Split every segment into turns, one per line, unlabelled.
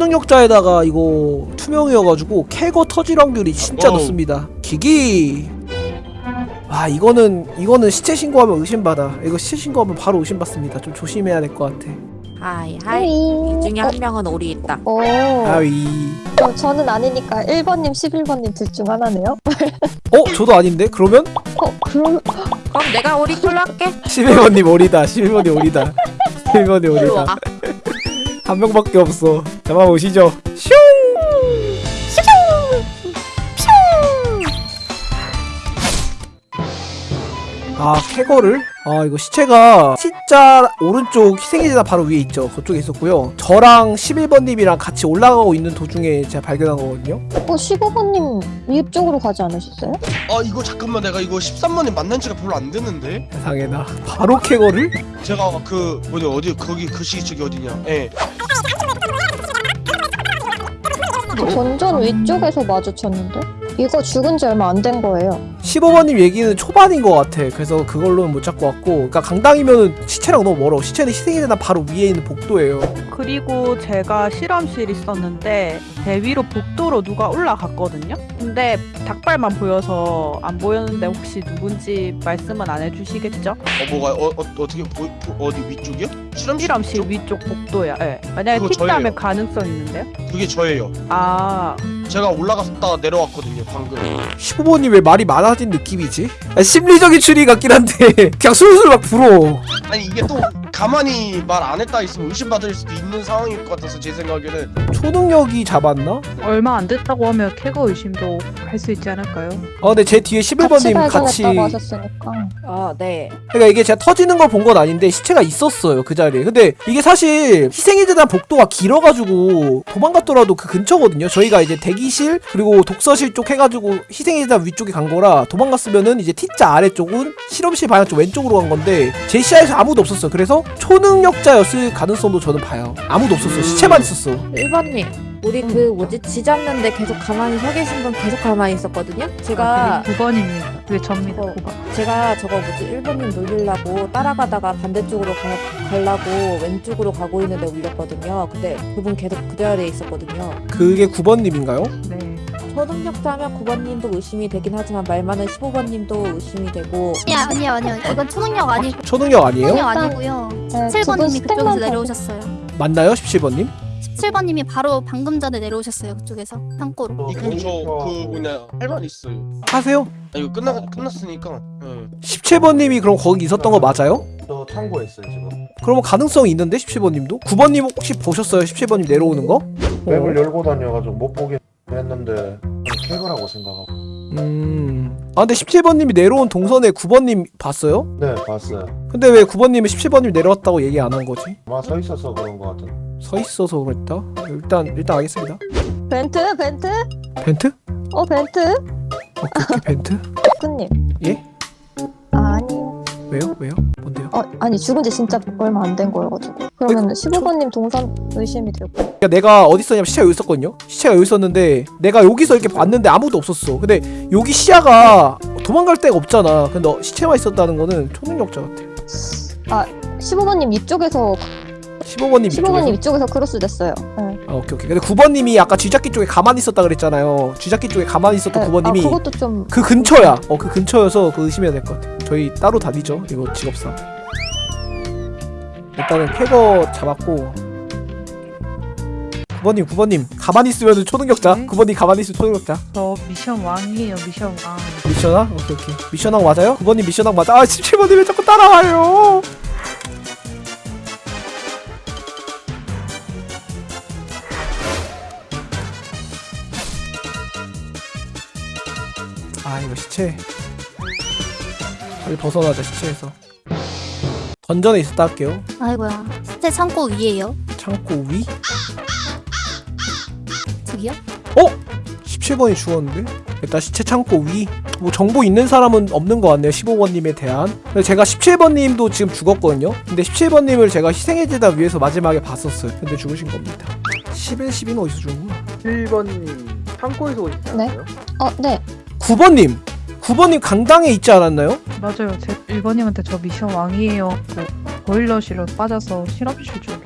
초능력자에다가 이거 투명이어가지고 캐거 터질 확률이 진짜
어우.
높습니다. 기기. 아 이거는 이거는 시체 신고하면 의심받아. 이거 시체 신고하면 바로 의심받습니다. 좀 조심해야 될 것 같아.
hi hi 이 중에 한 명은 오리 있다
오.
아위.
그럼 저는 아니니까 1번님, 11번님 둘 중 하나네요?
어 저도 아닌데 그러면
어, 그럼
그럼 내가 오리 콜로 할게
11번님 오리다. 11번님 오리다. 11번님
일로
오리다. 와한 명밖에 없어. 잡아오시죠. 슝. 아 캐거를? 아 이거 시체가 T자 오른쪽 희생의자 바로 위에 있죠 그쪽에 있었고요 저랑 11번님이랑 같이 올라가고 있는 도중에 제가 발견한 거거든요
어, 15번님 위쪽으로 가지 않으셨어요?
아 이거 잠깐만 내가 이거 13번에 만난 지가 별로 안 됐는데
세상에 나 바로 캐거를?
제가 그 뭐냐 어디 거기 그 시기 저기 어디냐 예
전전 위쪽에서 마주쳤는데? 이거 죽은 지 얼마 안 된 거예요.
15번님 얘기는 초반인 것 같아 그래서 그걸로는 못 잡고 왔고 그러니까 강당이면은 시체랑 너무 멀어 시체는 희생의자 바로 위에 있는 복도예요
그리고 제가 실험실 있었는데 대위로 복도로 누가 올라갔거든요. 근데 닭발만 보여서 안 보였는데 혹시 누군지 말씀은 안 해주시겠죠?
어 뭐가 어, 어 어떻게 보, 보, 어디 위쪽이요? 실험실
실험실
위쪽?
위쪽 복도야. 예. 만약에 틱다면. 가능성 있는데요?
그게 저예요
아,
제가 올라갔다가 내려왔거든요 방금.
15번님 왜 말이 많아진 느낌이지? 아, 심리적인 추리 같긴 한데 그냥 술술 막 불어.
아니 이게 또 가만히 말 안 했다 있으면 의심받을 수도 있는 상황일 것 같아서 제 생각에는
초능력이 잡았나?
얼마 안 됐다고 하면 캐거 의심도 할 수 있지 않을까요?
아 근데 제 뒤에
같이
11번님 같이
발견했다고 하셨으니까.
어네
그러니까 이게 제가 터지는 걸 본 건 아닌데 시체가 있었어요 그 자리에 근데 이게 사실 희생의재단 복도가 길어가지고 도망갔더라도 그 근처거든요 저희가 이제 대기실 그리고 독서실 쪽 해가지고 희생의재단 위쪽에 간 거라 도망갔으면은 이제 T자 아래쪽은 실험실 방향 쪽 왼쪽으로 간 건데 제 시야에서 아무도 없었어요 그래서 초능력자였을 가능성도 저는 봐요 아무도 없었어 시체만 있었어
1번님 우리 그 뭐지 지 잡는데 계속 가만히 서 계신 분 계속 가만히 있었거든요 제가
아, 9번입니다. 그게 접니다.
어.
9번.
제가 저거 뭐지 1번님 놀리려고 따라가다가 반대쪽으로 가, 가려고 왼쪽으로 가고 있는데 울렸거든요 근데 그분 계속 그 자리에 있었거든요
그게 9번님인가요?
네.
초능력자면 9번님도 의심이 되긴 하지만 말 많은 15번님도 의심이 되고.
아니야 아니요 아니요 이건 초능력 아니고
초능력 아니에요?
초능력 아니고요.
네, 두분
17번님이
스택만
그쪽에서
더-
내려오셨어요.
맞나요 17번님?
17번님이 바로 방금 전에 내려오셨어요 그쪽에서. 창고로
이거 저그 뭐냐 할말 있어요.
하세요.
아 이거 끝나 끝났으니까. 예.
17번님이 그럼 거기 있었던 거 맞아요?
저 참고에 있어요 지금.
그러면 가능성이 있는데 17번님도? 9번님 혹시 보셨어요? 17번님 내려오는 거?
맵을 열고 다녀가지고 못 보긴 했는데 캐거라고 생각하고
음. 아 근데 17번님이 내려온 동선에 9번님 봤어요?
네 봤어요
근데 왜 9번님은 17번님 내려왔다고 얘기 안 한 거지?
아마 서 있어서 그런 것 같은
서 있어서 그랬다? 일단 일단 알겠습니다.
벤트? 벤트?
벤트?
어, 벤트?
오케이 오케이 벤트?
덕후님.
예?
아니요.
왜요? 왜요? 뭔데요?
어, 아니, 죽은 지 진짜 얼마 안 된 거여가지고. 그러면 15번님 동선 의심이 되고.
그러니까 내가 어디 있었냐면 시체가 여기 있었거든요? 시체가 여기 있었는데 내가 여기서 이렇게 봤는데 아무도 없었어. 근데 여기 시야가 도망갈 데가 없잖아. 근데 어, 시체만 있었다는 거는 초능력자 같아.
15번님 이쪽에서,
15번님
15번님
이쪽에서.
이쪽에서 크로스 됐어요. 네.
아 오케이 오케이. 근데 9번님이 아까 쥐잡기 쪽에 가만히 있었다 그랬잖아요. 쥐잡기 쪽에 가만히 있었던
네,
9번님이
아, 그것도 좀.
그 근처야. 어 그 근처여서 그 의심해야 될 것 같아. 저희 따로 다니죠. 이거 직업상. 일단은 캐거 잡았고. 9번님, 9번님 가만히 있으면 초능력자.
네.
9번님 가만히 있으면 초능력자.
저 미션 왕이에요. 미션 왕.
미션왕? 오케이 오케이. 미션왕 맞아요? 9번님 미션왕 맞아. 아 17번님 왜 자꾸 따라와요? 아 이거 시체. 빨리 벗어나자 시체에서. 던전에 있었다 할게요.
아이고야 시체 창고 위에요
창고 위?
저기요?
17번이 죽었는데? 일단 시체 창고 위. 뭐 정보 있는 사람은 없는 것 같네요. 15번님에 대한. 근데 제가 17번님도 지금 죽었거든요. 근데 17번님을 제가 희생의 재단 위에서 마지막에 봤었어요. 근데 죽으신 겁니다. 11, 12는 어디서 죽은 거야?
1번님 창고에서 오시지
네.
어,
네.
9번님! 9번님 강당에 있지 않았나요?
맞아요. 제 1번님한테 저 미션 왕이에요. 그 보일러실로 빠져서 실험실 쪽에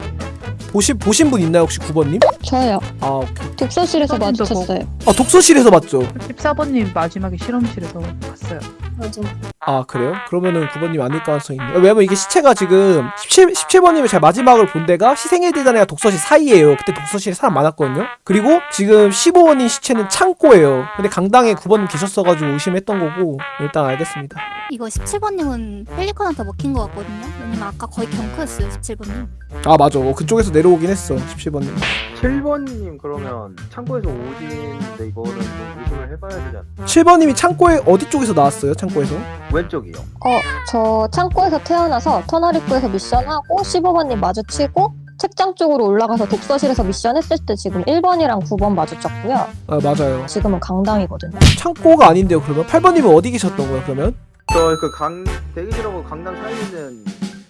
보신 보신 분 있나요 혹시 9번님?
저요.
아 오케이.
독서실에서 마주쳤어요.
아 독서실에서 봤죠.
14번님 마지막에 실험실에서 봤어요.
맞아.
아 그래요? 그러면은 9번님 아닐 가능성이 있네요. 왜냐면 이게 시체가 지금 17 17번님이 제가 마지막을 본 데가 희생의 대단이랑 독서실 사이에요. 그때 독서실에 사람 많았거든요. 그리고 지금 15번님 시체는 창고예요. 근데 강당에 9번님 계셨어가지고 의심했던 거고 일단 알겠습니다.
이거 17번님은 펠리컨한테 먹힌 것 같거든요. 왜냐면 아까 거의 경크였어요 17번님.
아 맞아. 어, 그쪽에서 내려오긴 했어. 17번님.
7번님 그러면 창고에서 오진인데 이거는 좀 의심을 해봐야 되지 않나?
7번님이 창고에 어디 쪽에서 나왔어요? 창고에서?
왼쪽이요.
어, 저 창고에서 태어나서 터널 입구에서 미션하고 15번님 마주치고 책장 쪽으로 올라가서 독서실에서 미션 했을 때 지금 1번이랑 9번 마주쳤고요.
아 맞아요.
지금은 강당이거든요.
창고가 아닌데요. 그러면 8번님은 어디 계셨던 거예요? 그러면?
저 그 강 대기실하고 강남 사이에 있는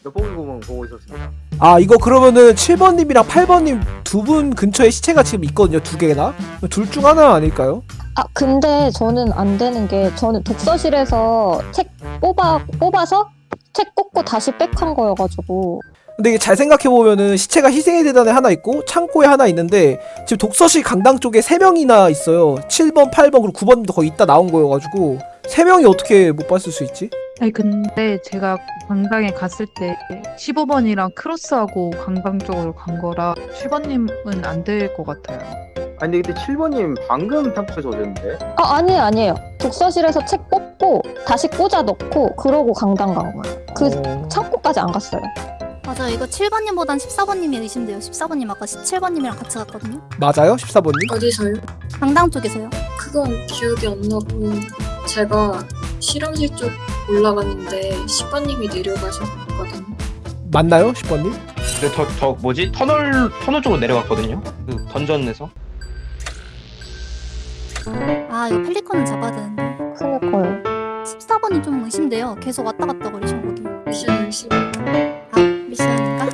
몇봉이 구멍 보고 있었습니다.
아 이거 그러면은 7번님이랑 8번님 두 분 근처에 시체가 지금 있거든요. 두 개나. 둘 중 하나 아닐까요?
아, 근데 저는 안 되는 게 저는 독서실에서 책 뽑아, 뽑아서 책 꽂고 다시 백한 거여가지고
근데 이게 잘 생각해 보면은 시체가 희생의 대단에 하나 있고 창고에 하나 있는데 지금 독서실 강당 쪽에 세 명이나 있어요. 7번, 8번 그리고 9번도 거의 있다 나온 거여가지고 세 명이 어떻게 못 봤을 수 있지?
아니 근데 제가 강당에 갔을 때 15번이랑 크로스하고 강당 쪽으로 간 거라 7번님은 안 될 것 같아요.
아니 근데 7번님 방금 창고에서 오셨는데?
아, 아니에요, 아니에요. 독서실에서 책 뽑고 다시 꽂아 넣고 그러고 강당 간 거예요. 그
어...
창고까지 안 갔어요.
맞아요. 이거 7번님보단 14번님이 의심돼요. 14번님 아까 17번님이랑 같이 갔거든요.
맞아요? 14번님?
어디서요?
강당 쪽에서요.
그건 기억이 안 나고 제가 실험실 쪽 올라갔는데 10번님이 내려가셨거든요.
맞나요? 10번님?
근데 저, 저 뭐지 터널 터널 쪽으로 내려갔거든요. 그 던전에서.
아 이거 펠리컨은 잡아야 되는데.
그니까요.
14번이 좀 의심돼요. 계속 왔다 갔다 거리셔 거기.
미션 열심히.
아 미션인가?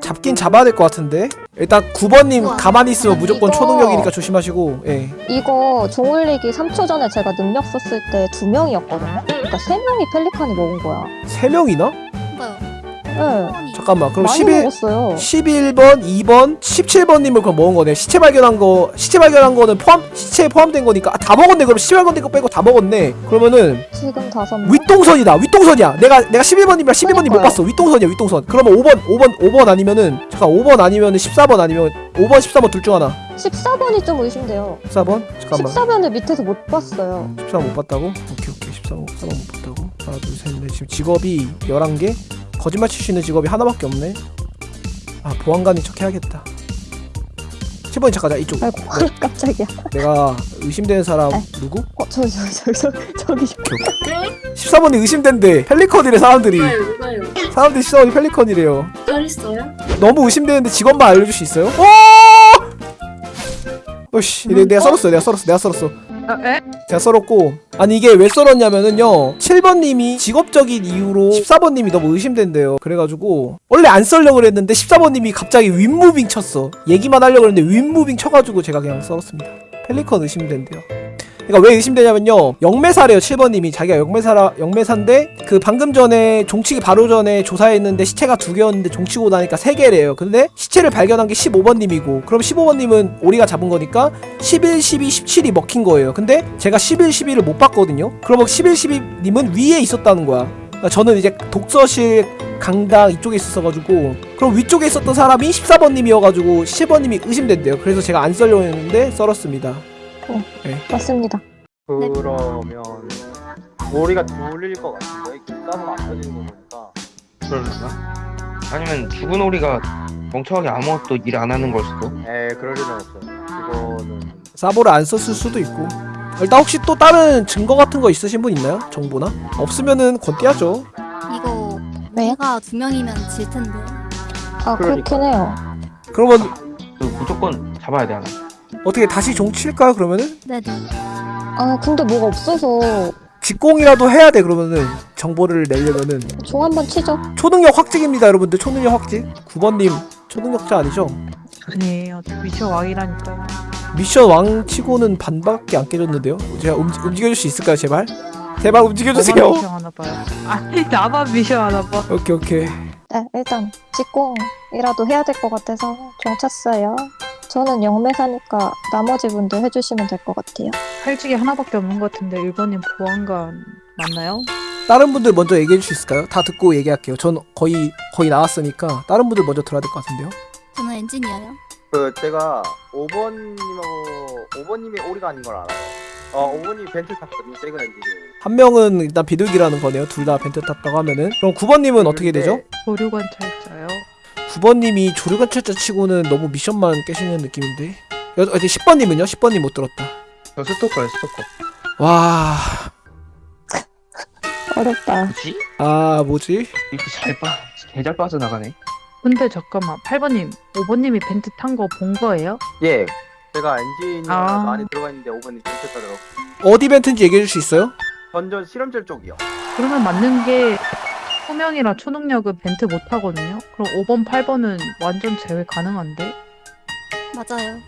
잡긴 잡아야 될 것 같은데 일단 9번님
우와.
가만히 있으면 무조건
이거-
초능력이니까 조심하시고 예.
이거 종올리기 3초 전에 제가 능력 썼을 때두 명이었거든요. 그러니까 세 명이 펠리칸이 먹은 거야.
세 명이나?
뭔가요?
네.
잠깐만 그럼
많이
11,
먹었어요.
11번, 2번, 17번님을 그럼 먹은 거네. 시체 발견한 거, 시체 발견한 거는 포함, 시체에 포함된 거니까 아, 다 먹었네. 그럼 시체 발견된 거 빼고 다 먹었네. 그러면은
지금 다섯 명.
윗동선이다. 윗동선이야. 내가 내가 11번님이랑 12번님 못. 봤어. 윗동선이야. 윗동선. 그러면 5번, 5번, 5번 아니면은 잠깐 5번 아니면은 14번 아니면 5번, 14번 둘 중 하나.
14번이 좀 의심돼요.
14번? 잠깐만.
14번을 밑에서 못 봤어요.
14번 못 봤다고? 오케이 오케이 14번 14번 못 봤다고 하나 둘셋넷 지금 직업이 11개? 거짓말 칠 수 있는 직업이 하나밖에 없네 아 보안관인 척 해야겠다 7번이 잠깐 자 이쪽
아이고 깜짝이야.
내가 의심되는 사람
네.
누구?
어 저기 저기 저기 저기 저기.
14번이 의심된대 펠리컨이래 사람들이
누가요? 누가요?
사람들이 14번이 펠리컨이래요
딸 있어요?
너무 의심되는데 직업만 알려줄 수 있어요? 어! 어씨 내, 내가 썰었어 내가 썰었어 내가 썰었어
아, 에?
제가 썰었고. 아니 이게 왜 썰었냐면은요 7번님이 직업적인 이유로 14번님이 너무 의심된대요. 그래가지고 원래 안 썰려고 그랬는데 14번님이 갑자기 윗무빙 쳤어. 얘기만 하려고 했는데 윗무빙 쳐가지고 제가 그냥 썰었습니다. 펠리컨 의심된대요 그러니까 왜 의심되냐면요. 영매사래요 7번님이. 자기가 영매사라 영매사인데 그 방금 전에 종치기 바로 전에 조사했는데 시체가 두 개였는데 종치고 나니까 세 개래요. 근데 시체를 발견한 게 15번님이고 그럼 15번님은 우리가 잡은 거니까 11, 12, 17이 먹힌 거예요. 근데 제가 11, 12를 못 봤거든요. 그러면 11, 12님은 위에 있었다는 거야. 그러니까 저는 이제 독서실 강당 이쪽에 있었어가지고 그럼 위쪽에 있었던 사람이 14번님이어가지고 17번님이 의심된대요. 그래서 제가 안 썰려고 했는데 썰었습니다
맞습니다.
그러면 머리가 돌릴 것 같은데 기가는 안 터지는 거 보니까
그럴까? 아니면 죽은 오리가 멍청하게 아무것도 일 안 하는 걸 수도.
에 그럴 리는 없어요. 그거는
사보를 안 썼을 수도 있고 일단 혹시 또 다른 증거 같은 거 있으신 분 있나요? 정보나? 없으면은 건띠하죠
이거
네?
내가 두 명이면 질 텐데.
아 그렇긴 해요.
그러면
그 무조건 잡아야 돼 하나.
어떻게 다시 종 칠까요 그러면은?
네네.
아 근데 뭐가 없어서
직공이라도 해야 돼 그러면은 정보를 내려면은
종 한번 치죠.
초능력 확증입니다 여러분들 초능력 확증 9번님 초능력자 아니죠?
아니에요. 미션 왕이라니까요.
미션 왕 치고는 반밖에 안 깨졌는데요 제가 움직, 움직여줄 수 있을까요 제발? 제발 움직여주세요
나만 미션 하나 봐요. 아니 나만 미션 하나 봐.
오케이 오케이
네, 일단 직공이라도 해야 될 것 같아서 종 쳤어요. 저는 영매사니까 나머지 분들 해주시면 될 것 같아요.
팔찌기 하나밖에 없는 것 같은데 1번님 보안관 맞나요?
다른 분들 먼저 얘기해 줄수 있을까요? 다 듣고 얘기할게요. 전 거의 거의 나왔으니까 다른 분들 먼저 들어야 될 것 같은데요.
저는 엔지니어요.
그 제가 5번님하고 5번님이 오리가 아닌 걸 알아요. 어 5번님이 벤트 탔거든요. 세그 엔진이.
한 명은 일단 비둘기라는 거네요. 둘 다 벤트 탔다고 하면은 그럼 9번님은 어떻게 되죠?
조류관찰자요.
9번님이 조류관찰자 치고는 너무 미션만 깨시는 느낌인데. 여, 어디 10번님은요? 10번님 못 들었다.
저 스토커요 스토커
와,
어렵다.
뭐지?
아 뭐지?
이렇게 잘 빠, 개잘 빠져나가네
근데 잠깐만 8번님 5번님이 벤트 탄 거 본 거예요?
예. 제가 엔지니어
아.
많이 들어가 있는데 5번님 벤트 타더라고.
어디 벤트인지 얘기해 줄 수 있어요?
전전 실험실 쪽이요.
그러면 맞는 게 소명이랑 초능력은 벤트 못 하거든요. 그럼 5번, 8번은 완전 제외 가능한데?
맞아요.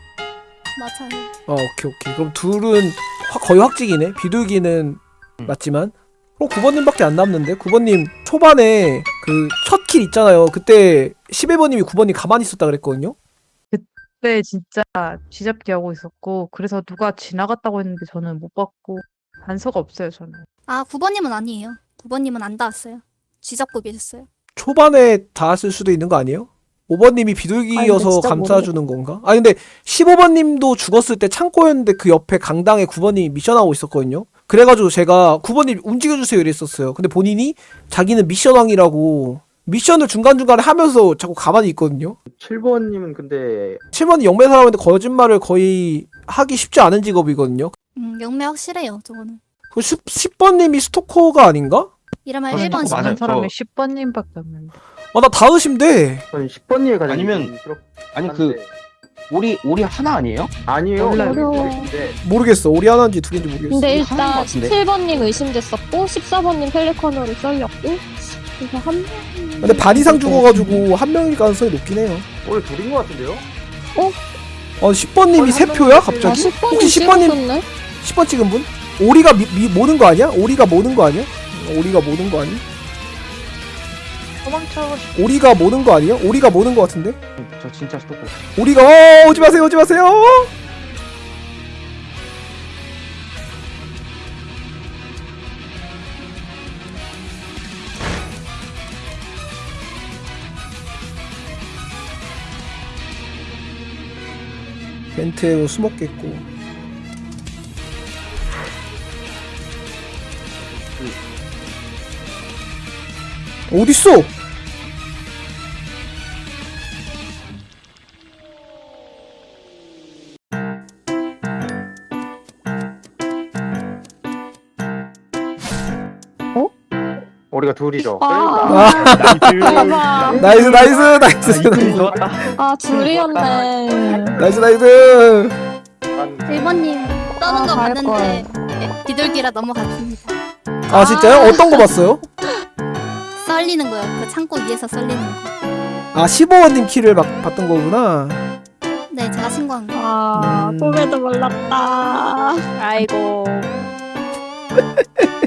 맞아요.
어 오케이 오케이. 그럼 둘은 확- 거의 확직이네. 비둘기는
음.
맞지만. 그럼 9번님밖에 안 남는데 9번님 초반에 그 첫 킬 있잖아요. 그때 11번님이 9번님 가만히 있었다 그랬거든요.
그때 진짜 쥐잡기 하고 있었고 그래서 누가 지나갔다고 했는데 저는 못 봤고 단서가 없어요 저는.
아 9번님은 아니에요. 9번님은 안 닿았어요. 쥐잡고 계셨어요.
초반에 닿았을 수도 있는 거 아니에요? 5번님이
아니,
비둘기여서 감싸주는 건가? 아니 근데 15번님도 죽었을 때 창고였는데 그 옆에 강당에 9번님이 미션하고 있었거든요. 그래가지고 제가 9번님 움직여주세요 이랬었어요. 근데 본인이 자기는 미션왕이라고 미션을 중간중간에 하면서 자꾸 가만히 있거든요.
7번님은 근데
7번이 영매 사람인데 거짓말을 거의 하기 쉽지 않은 직업이거든요.
음 영매 확실해요. 저거는.
그 10, 10번님이 스토커가 아닌가?
이러면
저는
1번
조금
아는
맞아요.
사람이
저-
10번님밖에 없는데.
아나 다으심데
저는 10번님이 가장
아니면- 아니 그 오리 오리 하나 아니에요?
아니에요.
몰라요.
모르겠어. 우리 하나인지 두 개인지 모르겠어.
근데
하는 것
일단
같은데?
17번님 의심됐었고 14번님 펠리컨으로 썰렸고 그래서 한 명.
근데 반 이상 죽어가지고 한 명일 가능성이 높긴 해요.
오늘 둘인 것 같은데요?
어 10번님이
아니, 세한
표야
명이
갑자기?
아 10번님
혹시 10번님
찍었었네?
10번 찍은 분? 오리가 미, 미, 모는 거 아니야? 오리가 모는 거 아니야? 오리가 모는 거 아니?
도망쳐 싶
오리가 모는 거 아니야? 오리가 모는 거 같은데?
저 진짜 스토커
오리가 어 오지 마세요 오지 마세요 벤트에 숨었겠고 어딨어?
우리가 둘이죠.
아, 대박.
나이스 나이스 nice nice
좋았다
아 둘이었네.
nice nice
1번님 떠는
아, 거갈
봤는데 네, 비둘기라 넘어갔습니다.
아 진짜요? 어떤 거 봤어요?
썰리는 거요. 그 창고 위에서 썰리는 거.
아 15번님 kill을 막 봤던 거구나
네 제가 신고한 거.
아
음.
꿈에도 몰랐다.
아이고